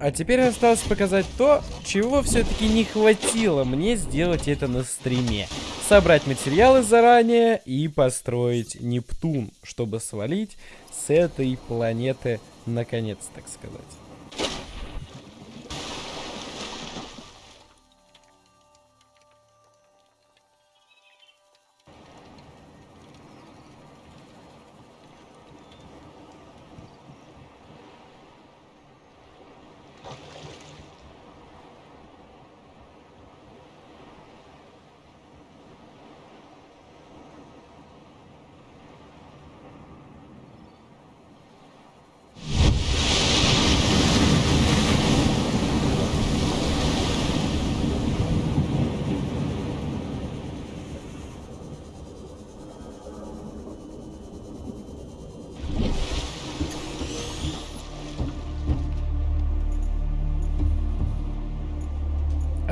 А теперь осталось показать то, чего все-таки не хватило мне сделать это на стриме. Собрать материалы заранее и построить Нептун, чтобы свалить с этой планеты наконец, так сказать.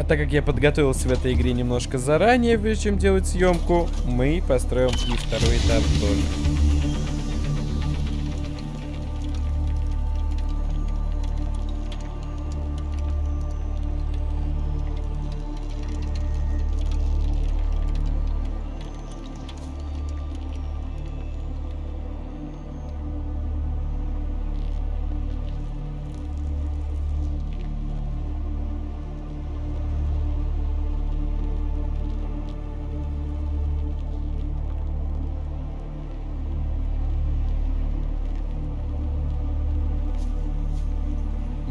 Так как я подготовился в этой игре немножко заранее, прежде чем делать съемку, мы построим и второй этап тоже.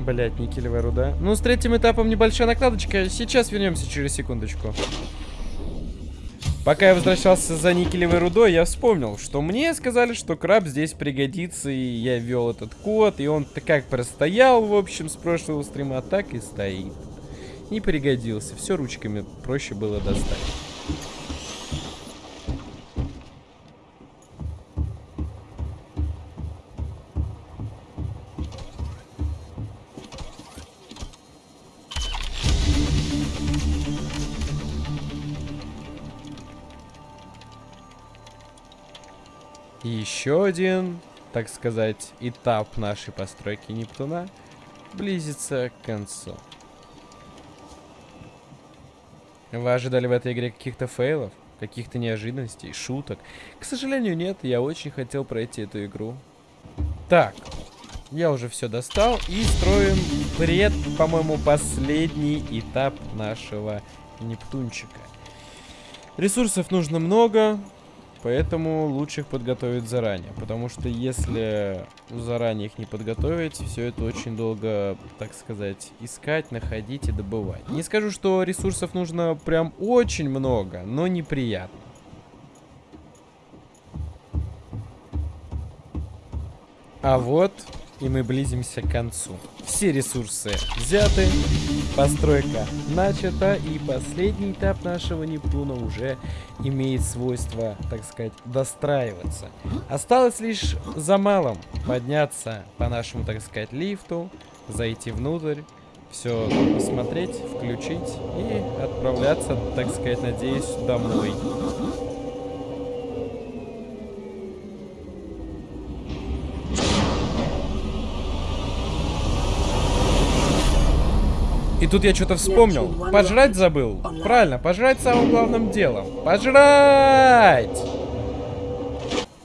Блять, никелевая руда. Ну, с третьим этапом небольшая накладочка. Сейчас вернемся через секундочку. Пока я возвращался за никелевой рудой, я вспомнил, что мне сказали, что краб здесь пригодится, и я ввел этот код, и он как простоял, в общем, с прошлого стрима, так и стоит. Не пригодился, все ручками проще было достать. Еще один, так сказать, этап нашей постройки Нептуна близится к концу. Вы ожидали в этой игре каких-то фейлов? Каких-то неожиданностей, шуток? К сожалению, нет. Я очень хотел пройти эту игру. Так, я уже все достал. И строим пред, по-моему, последний этап нашего Нептунчика. Ресурсов нужно много. Поэтому лучше их подготовить заранее. Потому что если заранее их не подготовить, все это очень долго, так сказать, искать, находить и добывать. Не скажу, что ресурсов нужно прям очень много, но неприятно. А вот и мы близимся к концу. Все ресурсы взяты, постройка начата, и последний этап нашего Нептуна уже имеет свойство, так сказать, достраиваться. Осталось лишь за малым подняться по нашему, так сказать, лифту, зайти внутрь, все посмотреть, включить и отправляться, так сказать, надеюсь, домой. И тут я что-то вспомнил. Пожрать забыл. Правильно, пожрать самым главным делом. Пожрать!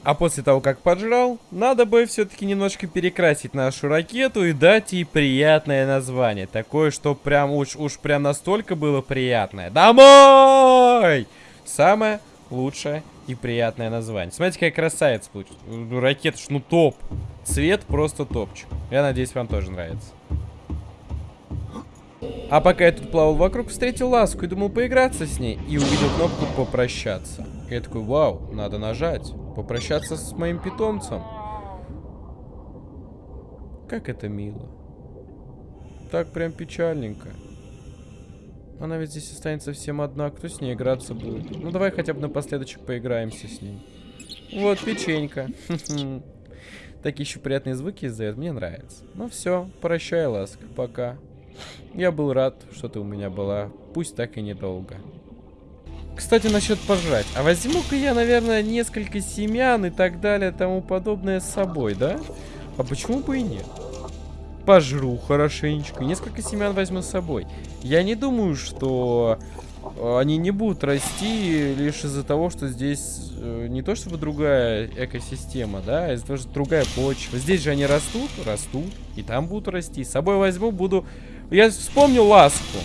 А после того, как поджрал, надо бы все-таки немножко перекрасить нашу ракету и дать ей приятное название. Такое, что прям уж, уж прям настолько было приятное. Домой! Самое лучшее и приятное название. Смотрите, какая красавица получится. Ну, ракета, ну топ. Цвет просто топчик. Я надеюсь, вам тоже нравится. А пока я тут плавал вокруг, встретил ласку и думал поиграться с ней. И увидел кнопку попрощаться. И я такой, вау, надо нажать. Попрощаться с моим питомцем. Как это мило. Так прям печальненько. Она ведь здесь останется всем одна. Кто с ней играться будет? Ну давай хотя бы напоследочек поиграемся с ней. Вот печенька. Такие еще приятные звуки издает. Мне нравится. Ну все, прощай, ласка. Пока. Я был рад, что ты у меня была, пусть так и недолго. Кстати, насчет пожрать. А возьму-ка я, наверное, несколько семян и так далее, тому подобное с собой, да? А почему бы и нет? пожру хорошенечко, несколько семян возьму с собой. Я не думаю, что э, они не будут расти лишь из-за того, что здесь э, не то чтобы другая экосистема, да, а из-за того, что другая почва. Здесь же они растут, растут, и там будут расти. С собой возьму, буду... Я вспомню ласку.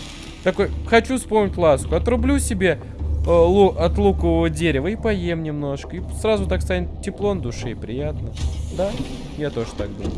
Такой, хочу вспомнить ласку. Отрублю себе э, лу от лукового дерева и поем немножко. И сразу так станет тепло на душе и приятно. Да, я тоже так думаю.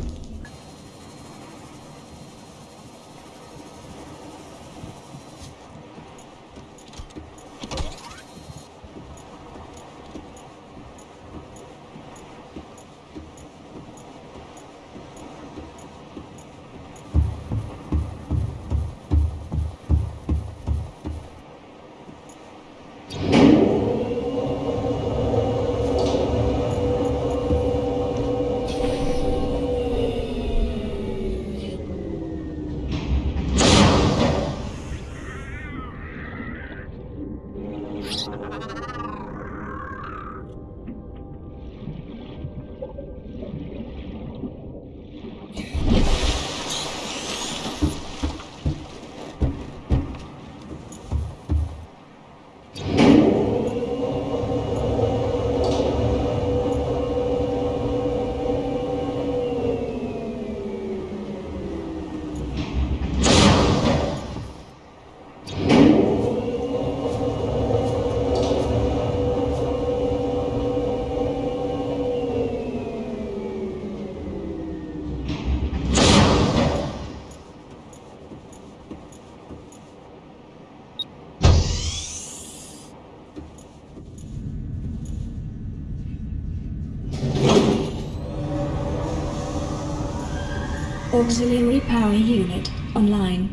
Auxiliary power unit online.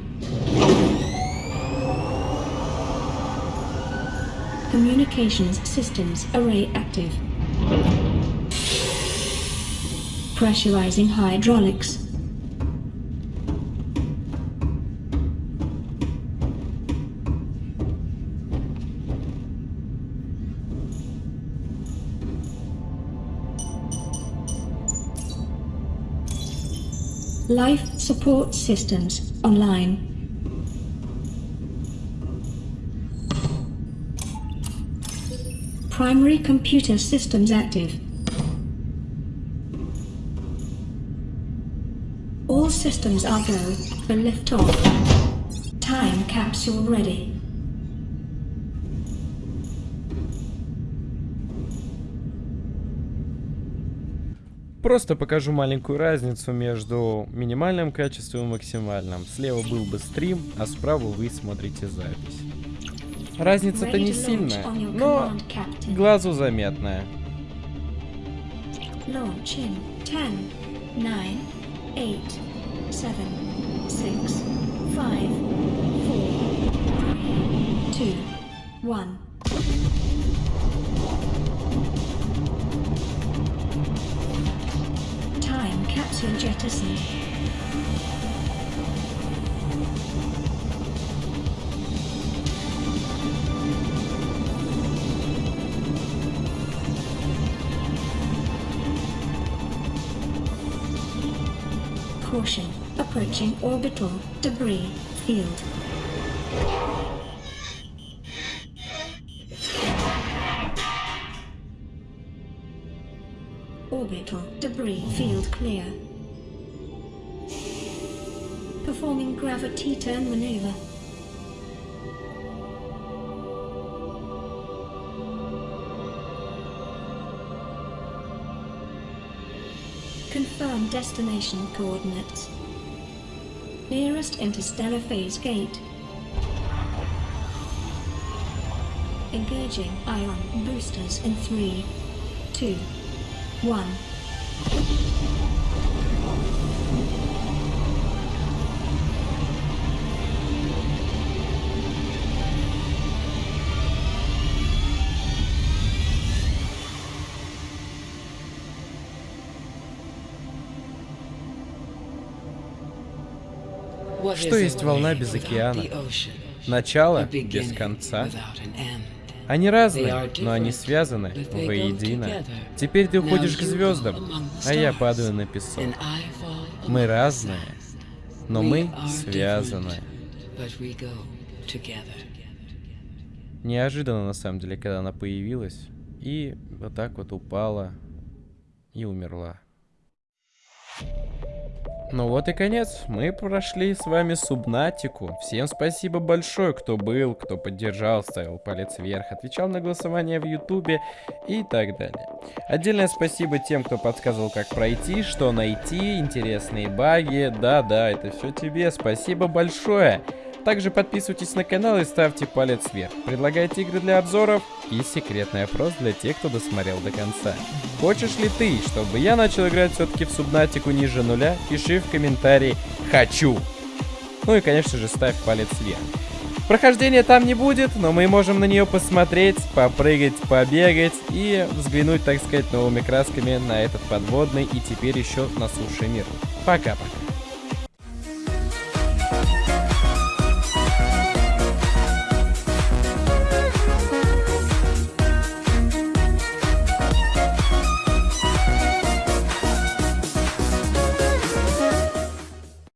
Communications systems array active. Pressurizing hydraulics. Life support systems online. Primary computer systems active. All systems are go for liftoff. Time capsule ready. Просто покажу маленькую разницу между минимальным качеством и максимальным. Слева был бы стрим, а справа вы смотрите запись. Разница-то не сильная, но глазу заметная. Launch in 10, 9, 8, 7, 6, 5, 4, 2, 1. Time capsule jettison. Caution. Approaching orbital debris field. Orbital debris field clear. Performing gravity turn maneuver. Confirm destination coordinates. Nearest interstellar phase gate. Engaging ion boosters in three, two, one. Что есть волна без океана? Начало без конца. Они разные, но они связаны воедино. Теперь ты уходишь к звездам, а я падаю на песок. Мы разные, но мы связаны. Неожиданно, на самом деле, когда она появилась. И вот так вот упала и умерла. Ну вот и конец. Мы прошли с вами Субнатику. Всем спасибо большое, кто был, кто поддержал, ставил палец вверх, отвечал на голосование в Ютубе и так далее. Отдельное спасибо тем, кто подсказывал, как пройти, что найти, интересные баги. Да-да, это все тебе. Спасибо большое. Также подписывайтесь на канал и ставьте палец вверх. Предлагайте игры для обзоров и секретный опрос для тех, кто досмотрел до конца. Хочешь ли ты, чтобы я начал играть все-таки в Субнатику ниже нуля? Пиши в комментарии «Хочу». Ну и, конечно же, ставь палец вверх. Прохождения там не будет, но мы можем на нее посмотреть, попрыгать, побегать и взглянуть, так сказать, новыми красками на этот подводный и теперь еще на суше мир. Пока-пока.